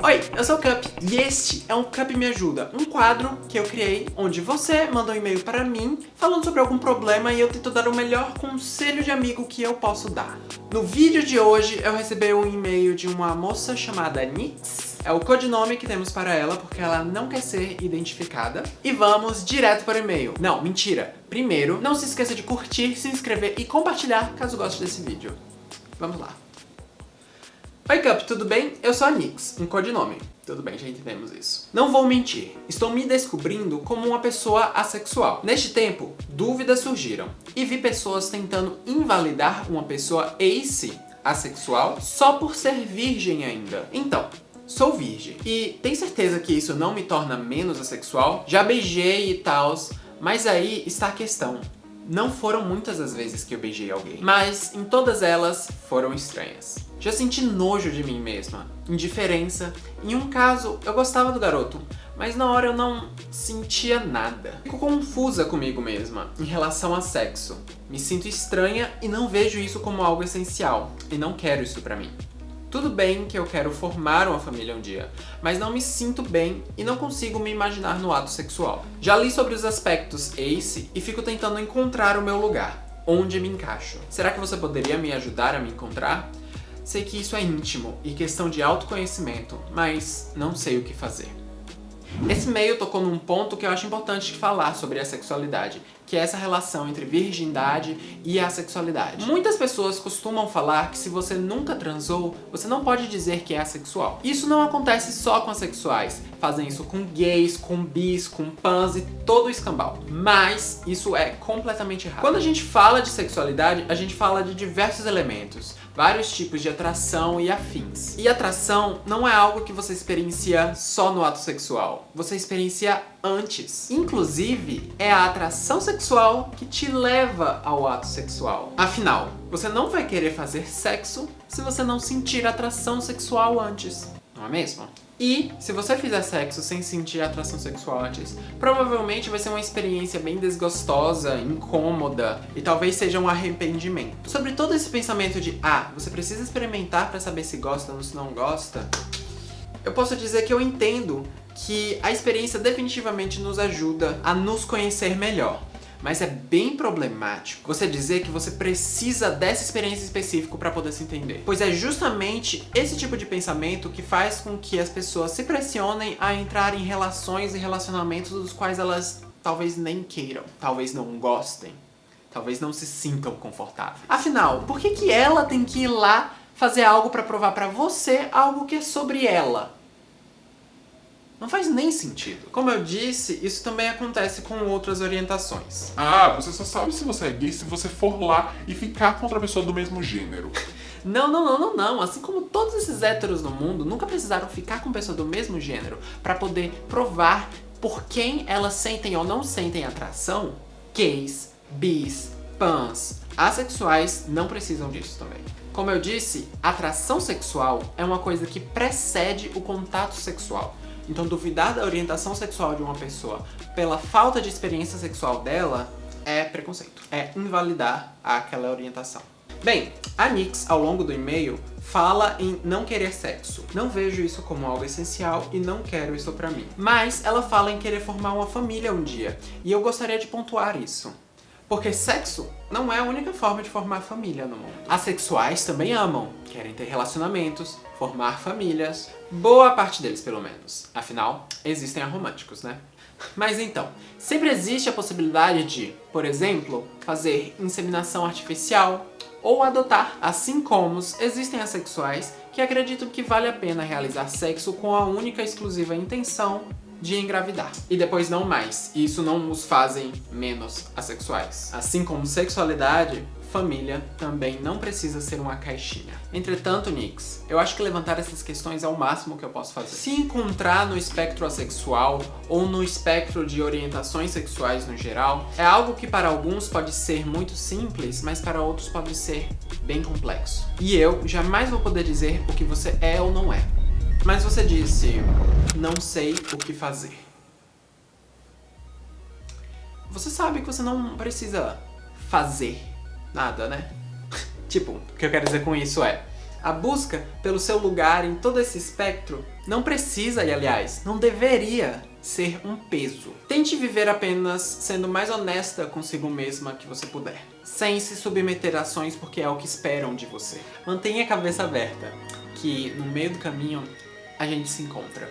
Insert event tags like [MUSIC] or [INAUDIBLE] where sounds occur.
Oi, eu sou o Cup e este é um Cup Me Ajuda, um quadro que eu criei onde você manda um e-mail para mim falando sobre algum problema e eu tento dar o melhor conselho de amigo que eu posso dar. No vídeo de hoje eu recebi um e-mail de uma moça chamada Nix, é o codinome que temos para ela porque ela não quer ser identificada. E vamos direto para o e-mail. Não, mentira. Primeiro, não se esqueça de curtir, se inscrever e compartilhar caso goste desse vídeo. Vamos lá. Oi Cup, tudo bem? Eu sou a Nix, um codinome. Tudo bem, já entendemos isso. Não vou mentir, estou me descobrindo como uma pessoa assexual. Neste tempo, dúvidas surgiram e vi pessoas tentando invalidar uma pessoa ace assexual só por ser virgem ainda. Então, sou virgem. E tem certeza que isso não me torna menos assexual? Já beijei e tals, mas aí está a questão. Não foram muitas as vezes que eu beijei alguém, mas em todas elas foram estranhas. Já senti nojo de mim mesma, indiferença. Em um caso, eu gostava do garoto, mas na hora eu não sentia nada. Fico confusa comigo mesma em relação a sexo. Me sinto estranha e não vejo isso como algo essencial, e não quero isso pra mim. Tudo bem que eu quero formar uma família um dia, mas não me sinto bem e não consigo me imaginar no ato sexual. Já li sobre os aspectos ACE e fico tentando encontrar o meu lugar, onde me encaixo. Será que você poderia me ajudar a me encontrar? Sei que isso é íntimo e questão de autoconhecimento, mas não sei o que fazer. Esse e-mail tocou num ponto que eu acho importante falar sobre a sexualidade, que é essa relação entre virgindade e a sexualidade. Muitas pessoas costumam falar que se você nunca transou, você não pode dizer que é assexual. Isso não acontece só com assexuais, fazem isso com gays, com bis, com pans e todo o escambau. Mas isso é completamente errado. Quando a gente fala de sexualidade, a gente fala de diversos elementos, vários tipos de atração e afins. E atração não é algo que você experiencia só no ato sexual, você experiencia antes. Inclusive, é a atração sexual que te leva ao ato sexual. Afinal, você não vai querer fazer sexo se você não sentir atração sexual antes, não é mesmo? E, se você fizer sexo sem sentir atração sexual antes, provavelmente vai ser uma experiência bem desgostosa, incômoda e talvez seja um arrependimento. Sobre todo esse pensamento de, ah, você precisa experimentar pra saber se gosta ou se não gosta, eu posso dizer que eu entendo que a experiência definitivamente nos ajuda a nos conhecer melhor. Mas é bem problemático você dizer que você precisa dessa experiência específica para poder se entender. Pois é justamente esse tipo de pensamento que faz com que as pessoas se pressionem a entrar em relações e relacionamentos dos quais elas talvez nem queiram, talvez não gostem, talvez não se sintam confortáveis. Afinal, por que, que ela tem que ir lá fazer algo para provar para você algo que é sobre ela? Não faz nem sentido. Como eu disse, isso também acontece com outras orientações. Ah, você só sabe se você é gay se você for lá e ficar com outra pessoa do mesmo gênero. Não, não, não, não, não. Assim como todos esses héteros no mundo nunca precisaram ficar com pessoa do mesmo gênero para poder provar por quem elas sentem ou não sentem atração, gays, bis, pans, assexuais não precisam disso também. Como eu disse, atração sexual é uma coisa que precede o contato sexual. Então duvidar da orientação sexual de uma pessoa pela falta de experiência sexual dela é preconceito. É invalidar aquela orientação. Bem, a Nix, ao longo do e-mail, fala em não querer sexo. Não vejo isso como algo essencial e não quero isso pra mim. Mas ela fala em querer formar uma família um dia, e eu gostaria de pontuar isso. Porque sexo não é a única forma de formar família no mundo. Asexuais também amam, querem ter relacionamentos, formar famílias, boa parte deles pelo menos. Afinal, existem aromânticos, né? Mas então, sempre existe a possibilidade de, por exemplo, fazer inseminação artificial ou adotar, assim como existem assexuais que acreditam que vale a pena realizar sexo com a única e exclusiva intenção de engravidar. E depois não mais. E isso não os fazem menos assexuais. Assim como sexualidade, família também não precisa ser uma caixinha. Entretanto, Nix, eu acho que levantar essas questões é o máximo que eu posso fazer. Se encontrar no espectro assexual ou no espectro de orientações sexuais no geral, é algo que para alguns pode ser muito simples, mas para outros pode ser bem complexo. E eu jamais vou poder dizer o que você é ou não é. Mas você disse, não sei o que fazer. Você sabe que você não precisa fazer nada, né? [LAUGHS] tipo, o que eu quero dizer com isso é, A busca pelo seu lugar em todo esse espectro não precisa, e aliás, não deveria ser um peso. Tente viver apenas sendo mais honesta consigo mesma que você puder. Sem se submeter a ações porque é o que esperam de você. Mantenha a cabeça aberta, que no meio do caminho a gente se encontra.